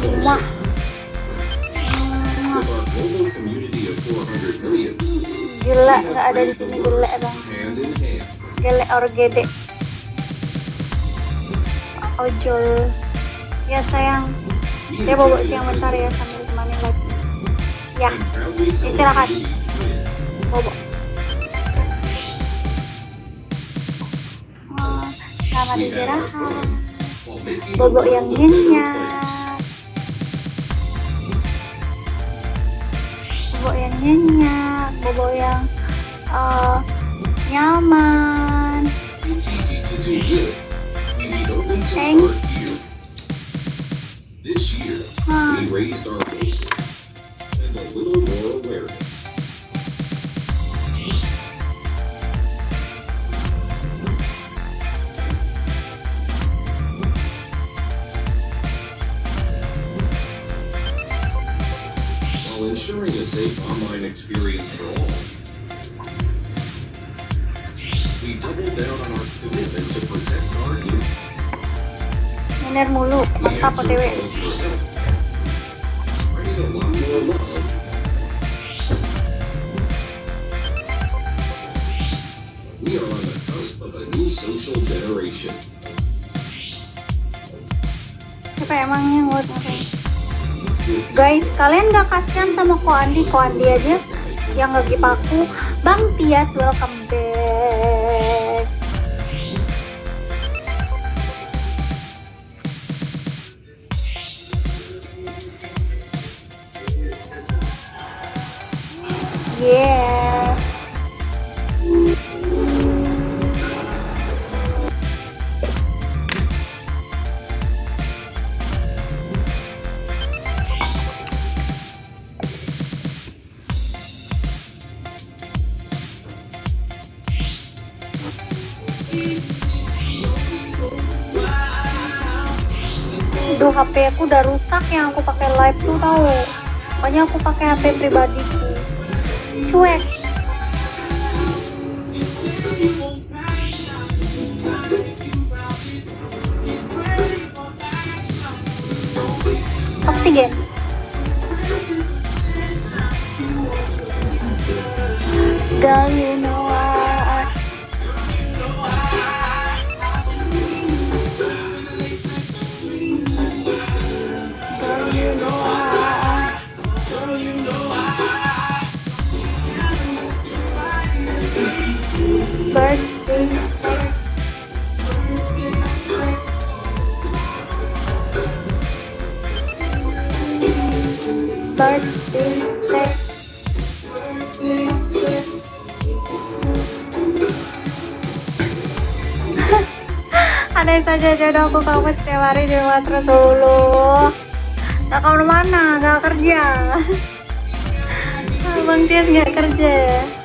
million, gila nggak ada di sini gele bang. Hand in hand, gele or gede. Ojol. Ya sayang. Dia bobo siang bentar ya sambil temani lagi. Ya Istirahat. bobo selamat istirahat. Bobo yang a better nyenyak place. bobo yang nyenyak bobo yang eh, nyaman ensuring a safe online experience for all, we doubled down on our commitment to protect our youth. Mulu We mantap answered otw calls for help, spreading a lot more love. We are on the cusp of a new social generation. siapa emangnya buat ngapain guys kalian gak kasihan sama Ko Andi? Ko Andi aja yang lagi paku. Bang Tias welcome back. Yeah Aduh HP aku udah rusak yang aku pakai live tuh tahu. Makanya aku pakai HP pribadiku. Cuek. Oksigen. Girl, Andai saja jodoh aku kamu setiap hari di rumah terus dulu Gak ke mana-mana, gak kerja. Bang Tias gak kerja